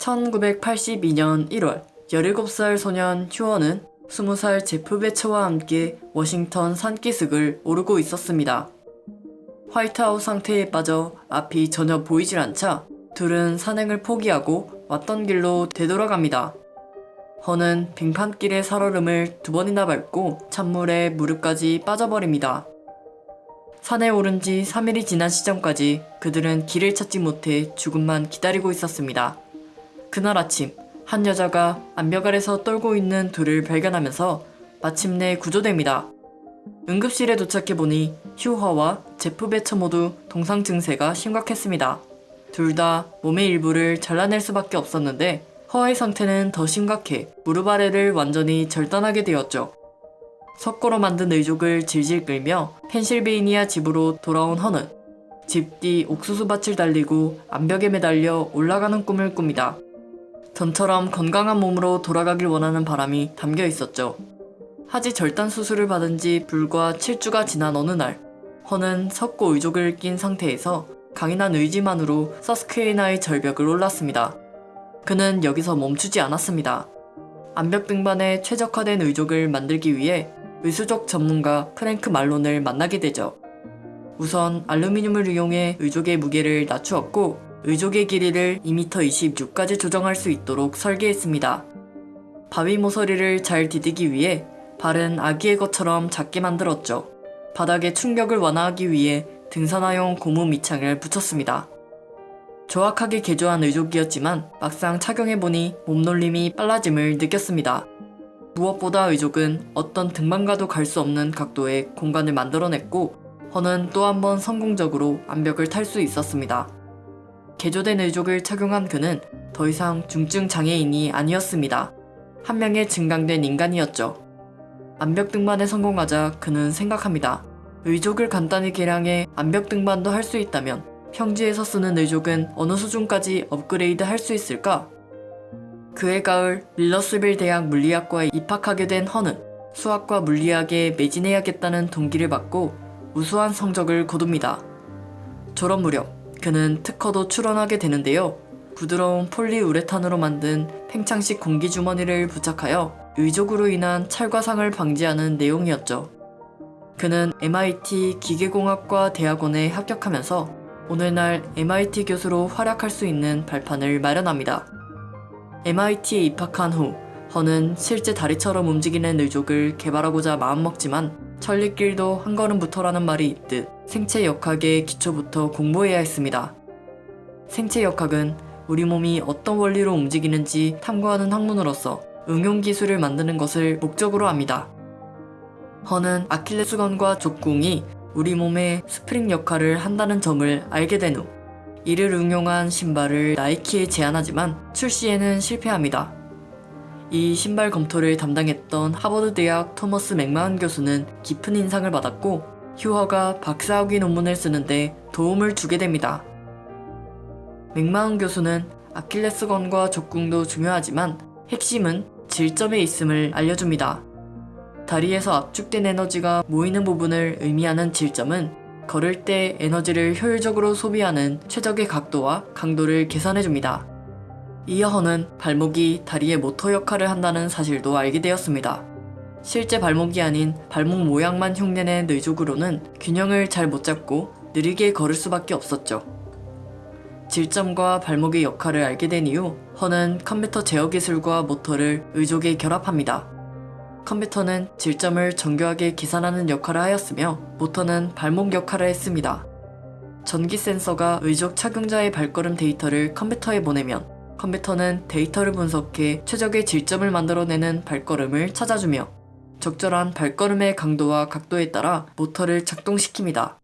1982년 1월 17살 소년 휴어는 20살 제프 베처와 함께 워싱턴 산기슭을 오르고 있었습니다. 화이트하우스 상태에 빠져 앞이 전혀 보이질 않자 둘은 산행을 포기하고 왔던 길로 되돌아갑니다. 허는 빙판길의 살얼음을 두 번이나 밟고 찬물에 무릎까지 빠져버립니다. 산에 오른 지 3일이 지난 시점까지 그들은 길을 찾지 못해 죽음만 기다리고 있었습니다. 그날 아침 한 여자가 암벽 아래서 떨고 있는 둘을 발견하면서 마침내 구조됩니다. 응급실에 도착해보니 휴허와 제프 베처 모두 동상 증세가 심각했습니다. 둘 다 몸의 일부를 잘라낼 수밖에 없었는데 허의 상태는 더 심각해 무릎 아래를 완전히 절단하게 되었죠. 석고로 만든 의족을 질질 끌며 펜실베이니아 집으로 돌아온 허는 집 뒤 옥수수밭을 달리고 암벽에 매달려 올라가는 꿈을 꿉니다. 전처럼 건강한 몸으로 돌아가길 원하는 바람이 담겨 있었죠. 하지 절단 수술을 받은 지 불과 7주가 지난 어느 날, 허는 석고 의족을 낀 상태에서 강인한 의지만으로 서스퀘이나의 절벽을 올랐습니다. 그는 여기서 멈추지 않았습니다. 암벽 등반에 최적화된 의족을 만들기 위해 의수적 전문가 프랭크 말론을 만나게 되죠. 우선 알루미늄을 이용해 의족의 무게를 낮추었고 의족의 길이를 2m26까지 조정할 수 있도록 설계했습니다. 바위 모서리를 잘 디디기 위해 발은 아기의 것처럼 작게 만들었죠. 바닥의 충격을 완화하기 위해 등산화용 고무 밑창을 붙였습니다. 조악하게 개조한 의족이었지만 막상 착용해보니 몸놀림이 빨라짐을 느꼈습니다. 무엇보다 의족은 어떤 등반가도 갈 수 없는 각도의 공간을 만들어냈고 허는 또 한 번 성공적으로 암벽을 탈 수 있었습니다. 개조된 의족을 착용한 그는 더 이상 중증 장애인이 아니었습니다. 한 명의 증강된 인간이었죠. 암벽 등반에 성공하자 그는 생각합니다. 의족을 간단히 개량해 암벽 등반도 할 수 있다면 평지에서 쓰는 의족은 어느 수준까지 업그레이드 할 수 있을까? 그해 가을 밀러스빌 대학 물리학과에 입학하게 된 허는 수학과 물리학에 매진해야겠다는 동기를 받고 우수한 성적을 거둡니다. 졸업 무렵 그는 특허도 출원하게 되는데요. 부드러운 폴리우레탄으로 만든 팽창식 공기주머니를 부착하여 의족으로 인한 찰과상을 방지하는 내용이었죠. 그는 MIT 기계공학과 대학원에 합격하면서 오늘날 MIT 교수로 활약할 수 있는 발판을 마련합니다. MIT에 입학한 후 허는 실제 다리처럼 움직이는 의족을 개발하고자 마음먹지만 천리길도 한 걸음부터라는 말이 있듯 생체 역학의 기초부터 공부해야 했습니다. 생체 역학은 우리 몸이 어떤 원리로 움직이는지 탐구하는 학문으로서 응용 기술을 만드는 것을 목적으로 합니다. 허는 아킬레스건과 족궁이 우리 몸의 스프링 역할을 한다는 점을 알게 된 후 이를 응용한 신발을 나이키에 제안하지만 출시에는 실패합니다. 이 신발 검토를 담당했던 하버드 대학 토머스 맥마한 교수는 깊은 인상을 받았고 휴허가 박사학위 논문을 쓰는데 도움을 주게 됩니다. 맥마한 교수는 아킬레스건과 족궁도 중요하지만 핵심은 질점에 있음을 알려줍니다. 다리에서 압축된 에너지가 모이는 부분을 의미하는 질점은 걸을 때 에너지를 효율적으로 소비하는 최적의 각도와 강도를 계산해줍니다. 이어 허는 발목이 다리의 모터 역할을 한다는 사실도 알게 되었습니다. 실제 발목이 아닌 발목 모양만 흉내낸 의족으로는 균형을 잘 못 잡고 느리게 걸을 수밖에 없었죠. 질점과 발목의 역할을 알게 된 이후 허는 컴퓨터 제어 기술과 모터를 의족에 결합합니다. 컴퓨터는 질점을 정교하게 계산하는 역할을 하였으며 모터는 발목 역할을 했습니다. 전기 센서가 의족 착용자의 발걸음 데이터를 컴퓨터에 보내면 컴퓨터는 데이터를 분석해 최적의 질점을 만들어내는 발걸음을 찾아주며 적절한 발걸음의 강도와 각도에 따라 모터를 작동시킵니다.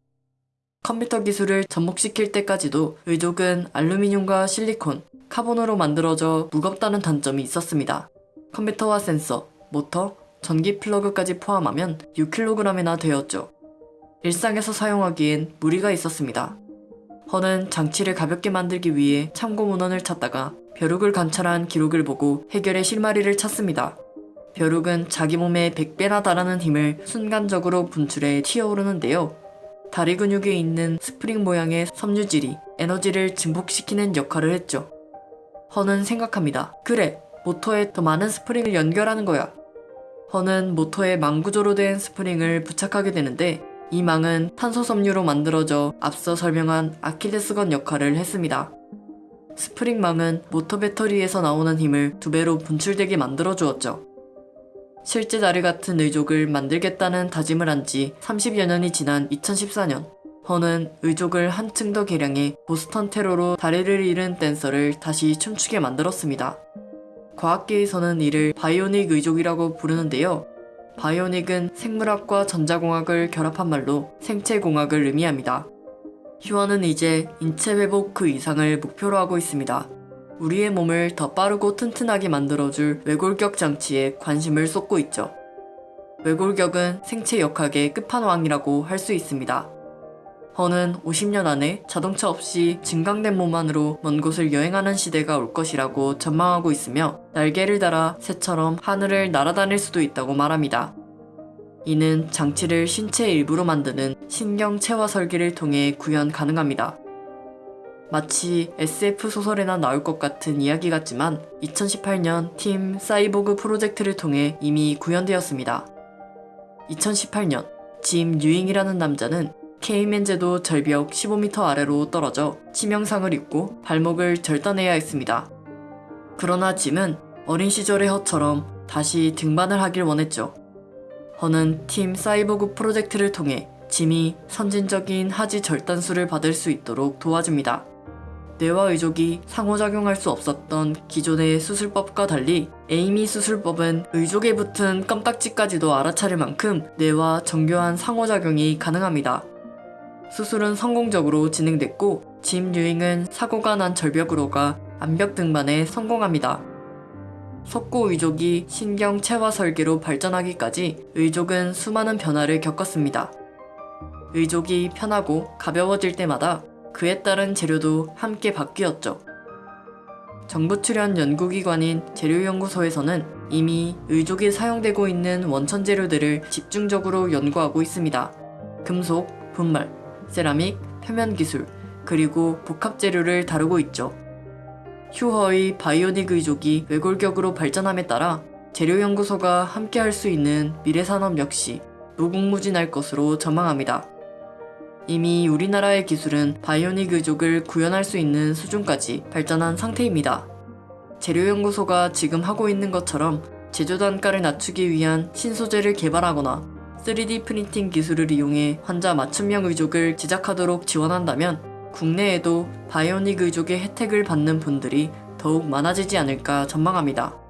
컴퓨터 기술을 접목시킬 때까지도 의족은 알루미늄과 실리콘, 카본으로 만들어져 무겁다는 단점이 있었습니다. 컴퓨터와 센서, 모터, 전기 플러그까지 포함하면 6kg이나 되었죠. 일상에서 사용하기엔 무리가 있었습니다. 허는 장치를 가볍게 만들기 위해 참고 문헌을 찾다가 벼룩을 관찰한 기록을 보고 해결의 실마리를 찾습니다. 벼룩은 자기 몸의 100배나 달하는 힘을 순간적으로 분출해 튀어오르는데요. 다리 근육에 있는 스프링 모양의 섬유질이 에너지를 증폭시키는 역할을 했죠. 허는 생각합니다. 그래, 모터에 더 많은 스프링을 연결하는 거야. 허는 모터에 망구조로 된 스프링을 부착하게 되는데 이 망은 탄소 섬유로 만들어져 앞서 설명한 아킬레스건 역할을 했습니다. 스프링망은 모터 배터리에서 나오는 힘을 두 배로 분출되게 만들어 주었죠. 실제 다리 같은 의족을 만들겠다는 다짐을 한 지 30여 년이 지난 2014년, 허는 의족을 한층 더 개량해 보스턴 테러로 다리를 잃은 댄서를 다시 춤추게 만들었습니다. 과학계에서는 이를 바이오닉 의족이라고 부르는데요. 바이오닉은 생물학과 전자공학을 결합한 말로 생체공학을 의미합니다. 휴원은 이제 인체 회복 그 이상을 목표로 하고 있습니다. 우리의 몸을 더 빠르고 튼튼하게 만들어줄 외골격 장치에 관심을 쏟고 있죠. 외골격은 생체 역학의 끝판왕이라고 할 수 있습니다. 허는 50년 안에 자동차 없이 증강된 몸 안으로 먼 곳을 여행하는 시대가 올 것이라고 전망하고 있으며 날개를 달아 새처럼 하늘을 날아다닐 수도 있다고 말합니다. 이는 장치를 신체 일부로 만드는 신경체화 설계를 통해 구현 가능합니다. 마치 SF 소설에나 나올 것 같은 이야기 같지만 2018년 팀 사이보그 프로젝트를 통해 이미 구현되었습니다. 2018년 짐 유잉이라는 남자는 케이맨제도 절벽 15m 아래로 떨어져 치명상을 입고 발목을 절단해야 했습니다. 그러나 짐은 어린 시절의 허처럼 다시 등반을 하길 원했죠. 허는 팀 사이보그 프로젝트를 통해 짐이 선진적인 하지 절단술을 받을 수 있도록 도와줍니다. 뇌와 의족이 상호작용할 수 없었던 기존의 수술법과 달리 에이미 수술법은 의족에 붙은 껌딱지까지도 알아차릴 만큼 뇌와 정교한 상호작용이 가능합니다. 수술은 성공적으로 진행됐고 짐 유잉은 사고가 난 절벽으로 가 암벽 등반에 성공합니다. 석고 의족이 신경 체화 설계로 발전하기까지 의족은 수많은 변화를 겪었습니다. 의족이 편하고 가벼워질 때마다 그에 따른 재료도 함께 바뀌었죠. 정부 출연 연구기관인 재료연구소에서는 이미 의족이 사용되고 있는 원천 재료들을 집중적으로 연구하고 있습니다. 금속, 분말, 세라믹, 표면 기술, 그리고 복합 재료를 다루고 있죠. 휴허의 바이오닉 의족이 외골격으로 발전함에 따라 재료연구소가 함께 할 수 있는 미래산업 역시 무궁무진할 것으로 전망합니다. 이미 우리나라의 기술은 바이오닉 의족을 구현할 수 있는 수준까지 발전한 상태입니다. 재료연구소가 지금 하고 있는 것처럼 제조 단가를 낮추기 위한 신소재를 개발하거나 3D 프린팅 기술을 이용해 환자 맞춤형 의족을 제작하도록 지원한다면 국내에도 바이오닉 의족의 혜택을 받는 분들이 더욱 많아지지 않을까 전망합니다.